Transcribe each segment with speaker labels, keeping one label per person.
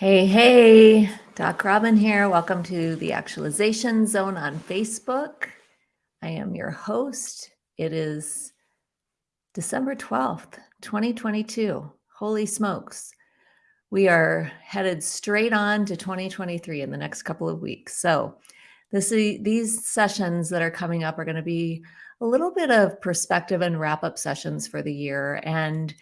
Speaker 1: Hey, hey, Doc Robin here. Welcome to the Actualization Zone on Facebook. I am your host. It is December 12th, 2022. Holy smokes. We are headed straight on to 2023 in the next couple of weeks. So, this, these sessions that are coming up are going to be a little bit of perspective and wrap up sessions for the year. And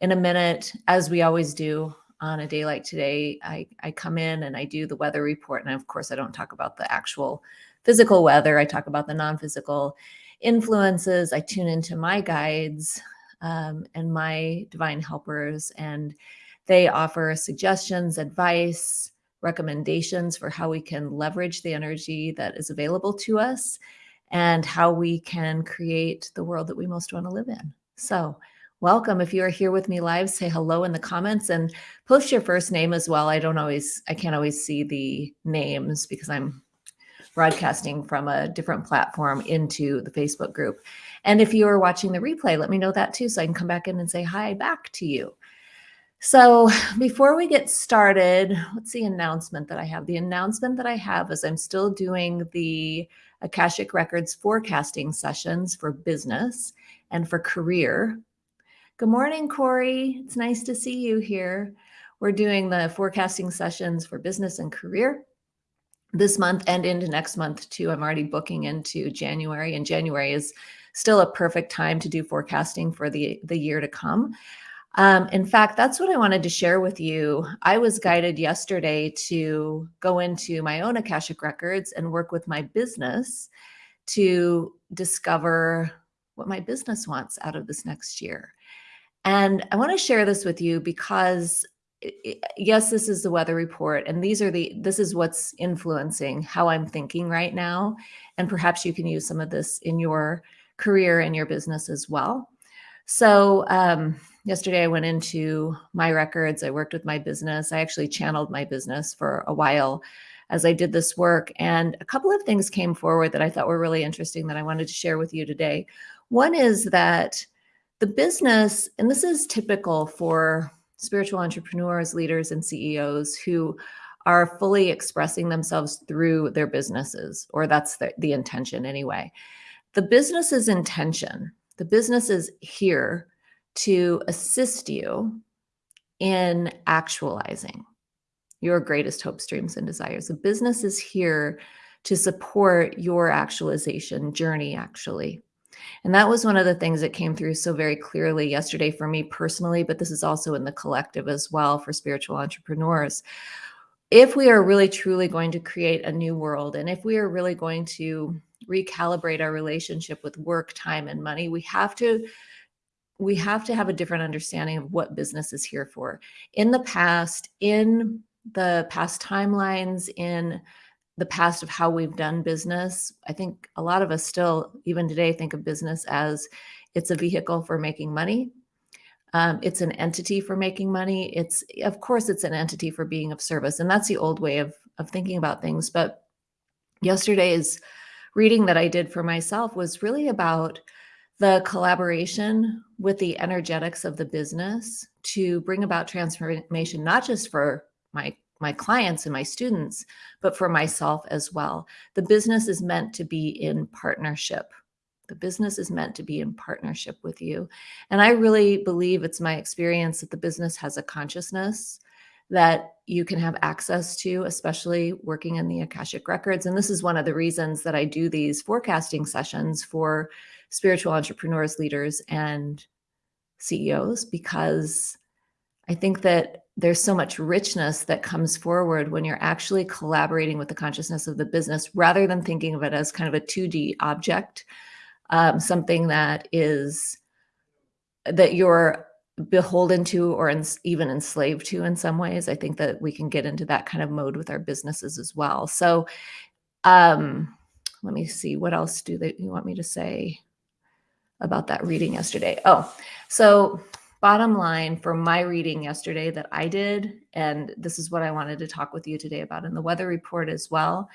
Speaker 1: in a minute, as we always do, on a day like today, I, I come in and I do the weather report. And of course, I don't talk about the actual physical weather. I talk about the non-physical influences. I tune into my guides um, and my divine helpers, and they offer suggestions, advice, recommendations for how we can leverage the energy that is available to us and how we can create the world that we most want to live in. So welcome. If you are here with me live, say hello in the comments and post your first name as well. I don't always, I can't always see the names because I'm broadcasting from a different platform into the Facebook group. And if you are watching the replay, let me know that too so I can come back in and say hi back to you. So before we get started, what's the announcement that I have? The announcement that I have is I'm still doing the Akashic Records forecasting sessions for business and for career Good morning, Corey. It's nice to see you here. We're doing the forecasting sessions for business and career this month and into next month too. I'm already booking into January and January is still a perfect time to do forecasting for the, the year to come. Um, in fact, that's what I wanted to share with you. I was guided yesterday to go into my own Akashic records and work with my business to discover what my business wants out of this next year. And I want to share this with you because yes, this is the weather report and these are the, this is what's influencing how I'm thinking right now. And perhaps you can use some of this in your career and your business as well. So um, yesterday I went into my records. I worked with my business. I actually channeled my business for a while as I did this work. And a couple of things came forward that I thought were really interesting that I wanted to share with you today. One is that the business, and this is typical for spiritual entrepreneurs, leaders, and CEOs who are fully expressing themselves through their businesses, or that's the, the intention anyway. The business's intention, the business is here to assist you in actualizing your greatest hopes, dreams, and desires. The business is here to support your actualization journey, actually. And that was one of the things that came through so very clearly yesterday for me personally, but this is also in the collective as well for spiritual entrepreneurs. If we are really truly going to create a new world, and if we are really going to recalibrate our relationship with work, time, and money, we have to we have to have a different understanding of what business is here for. In the past, in the past timelines, in the past of how we've done business. I think a lot of us still, even today, think of business as it's a vehicle for making money. Um, it's an entity for making money. It's, of course, it's an entity for being of service. And that's the old way of, of thinking about things. But yesterday's reading that I did for myself was really about the collaboration with the energetics of the business to bring about transformation, not just for my my clients and my students, but for myself as well. The business is meant to be in partnership. The business is meant to be in partnership with you. And I really believe it's my experience that the business has a consciousness that you can have access to, especially working in the Akashic Records. And this is one of the reasons that I do these forecasting sessions for spiritual entrepreneurs, leaders, and CEOs, because I think that there's so much richness that comes forward when you're actually collaborating with the consciousness of the business rather than thinking of it as kind of a 2D object, um, something that is that you're beholden to or even enslaved to in some ways. I think that we can get into that kind of mode with our businesses as well. So um, let me see, what else do they you want me to say about that reading yesterday? Oh, so bottom line for my reading yesterday that I did, and this is what I wanted to talk with you today about in the weather report as well,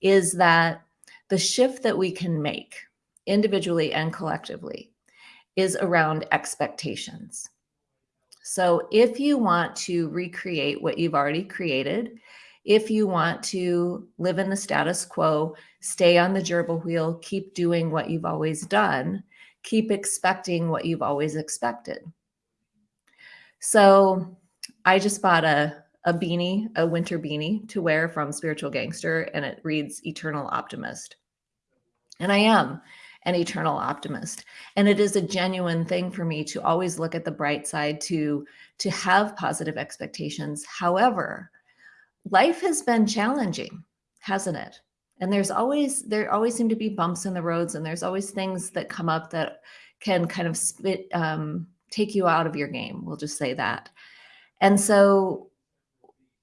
Speaker 1: is that the shift that we can make individually and collectively is around expectations. So if you want to recreate what you've already created, if you want to live in the status quo, stay on the gerbil wheel, keep doing what you've always done, keep expecting what you've always expected. So I just bought a, a beanie, a winter beanie to wear from Spiritual Gangster, and it reads Eternal Optimist. And I am an eternal optimist. And it is a genuine thing for me to always look at the bright side, to, to have positive expectations. However, life has been challenging, hasn't it? And there's always, there always seem to be bumps in the roads and there's always things that come up that can kind of spit, um, take you out of your game. We'll just say that. And so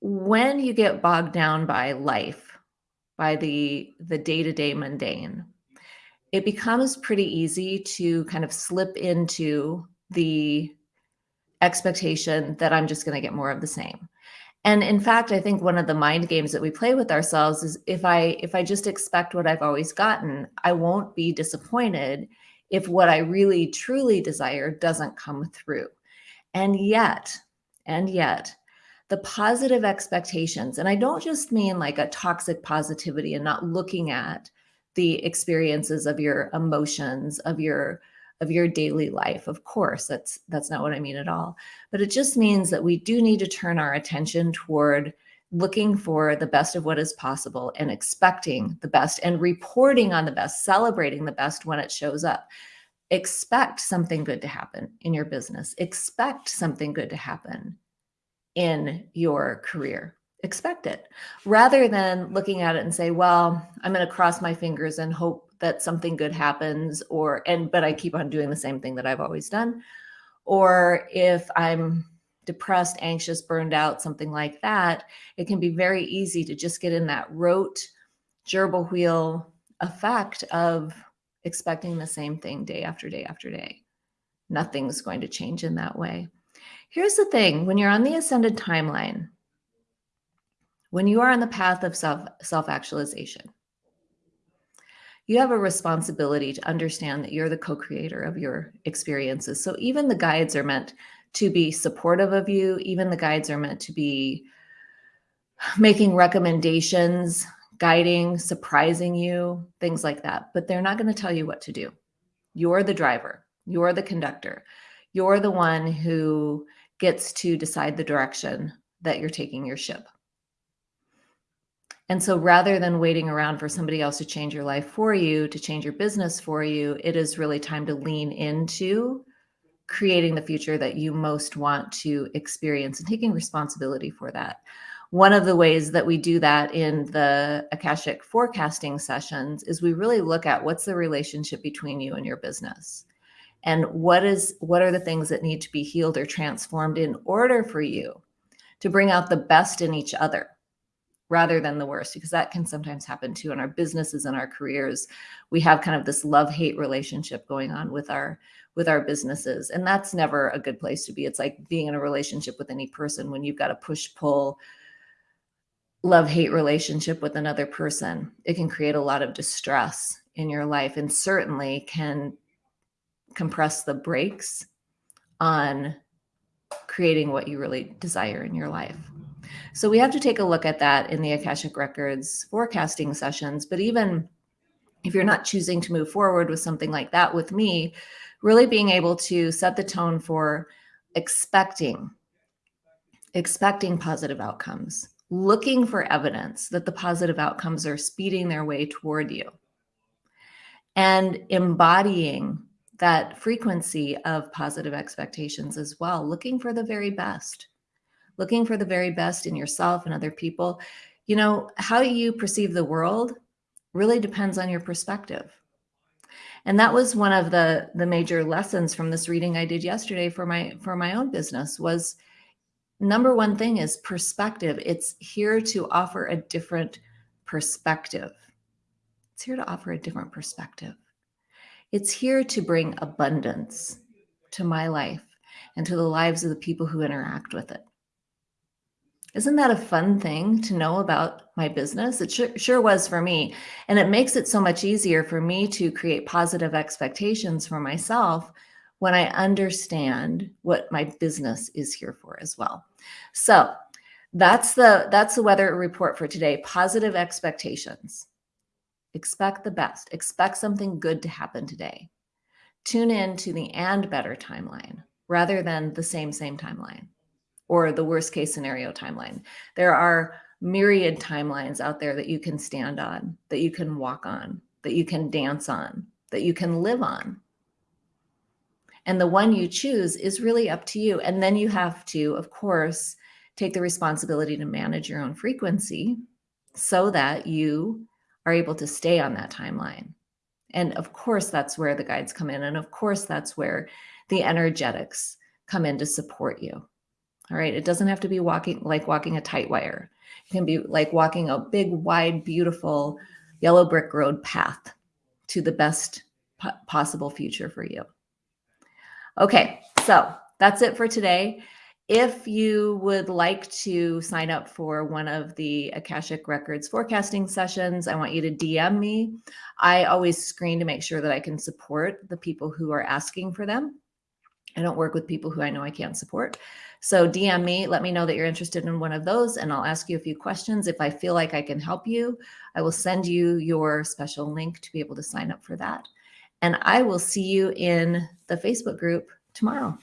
Speaker 1: when you get bogged down by life, by the the day-to-day mundane, it becomes pretty easy to kind of slip into the expectation that I'm just going to get more of the same. And in fact, I think one of the mind games that we play with ourselves is if I if I just expect what I've always gotten, I won't be disappointed if what I really truly desire doesn't come through. And yet, and yet, the positive expectations, and I don't just mean like a toxic positivity and not looking at the experiences of your emotions, of your of your daily life. Of course, that's that's not what I mean at all. But it just means that we do need to turn our attention toward looking for the best of what is possible and expecting the best and reporting on the best, celebrating the best when it shows up. Expect something good to happen in your business. Expect something good to happen in your career. Expect it rather than looking at it and say, well, I'm going to cross my fingers and hope that something good happens or, and, but I keep on doing the same thing that I've always done. Or if I'm depressed, anxious, burned out, something like that, it can be very easy to just get in that rote gerbil wheel effect of expecting the same thing day after day after day. Nothing's going to change in that way. Here's the thing, when you're on the ascended timeline, when you are on the path of self self-actualization, you have a responsibility to understand that you're the co-creator of your experiences. So even the guides are meant to be supportive of you. Even the guides are meant to be making recommendations, guiding, surprising you, things like that. But they're not going to tell you what to do. You're the driver. You're the conductor. You're the one who gets to decide the direction that you're taking your ship. And so rather than waiting around for somebody else to change your life for you, to change your business for you, it is really time to lean into creating the future that you most want to experience and taking responsibility for that. One of the ways that we do that in the Akashic forecasting sessions is we really look at what's the relationship between you and your business and what is what are the things that need to be healed or transformed in order for you to bring out the best in each other rather than the worst because that can sometimes happen too in our businesses and our careers. We have kind of this love hate relationship going on with our with our businesses and that's never a good place to be. It's like being in a relationship with any person when you've got a push pull love hate relationship with another person it can create a lot of distress in your life and certainly can compress the brakes on creating what you really desire in your life so we have to take a look at that in the Akashic Records forecasting sessions. But even if you're not choosing to move forward with something like that with me, really being able to set the tone for expecting, expecting positive outcomes, looking for evidence that the positive outcomes are speeding their way toward you and embodying that frequency of positive expectations as well, looking for the very best looking for the very best in yourself and other people. You know, how you perceive the world really depends on your perspective. And that was one of the the major lessons from this reading I did yesterday for my for my own business was number one thing is perspective. It's here to offer a different perspective. It's here to offer a different perspective. It's here to bring abundance to my life and to the lives of the people who interact with it. Isn't that a fun thing to know about my business? It sure, sure was for me. And it makes it so much easier for me to create positive expectations for myself when I understand what my business is here for as well. So that's the that's the weather report for today. Positive expectations. Expect the best. Expect something good to happen today. Tune in to the and better timeline rather than the same same timeline or the worst case scenario timeline. There are myriad timelines out there that you can stand on, that you can walk on, that you can dance on, that you can live on. And the one you choose is really up to you. And then you have to, of course, take the responsibility to manage your own frequency so that you are able to stay on that timeline. And of course, that's where the guides come in. And of course, that's where the energetics come in to support you. All right. It doesn't have to be walking like walking a tight wire. It can be like walking a big, wide, beautiful yellow brick road path to the best possible future for you. Okay, so that's it for today. If you would like to sign up for one of the Akashic Records forecasting sessions, I want you to DM me. I always screen to make sure that I can support the people who are asking for them. I don't work with people who I know I can't support. So DM me, let me know that you're interested in one of those, and I'll ask you a few questions. If I feel like I can help you, I will send you your special link to be able to sign up for that. And I will see you in the Facebook group tomorrow.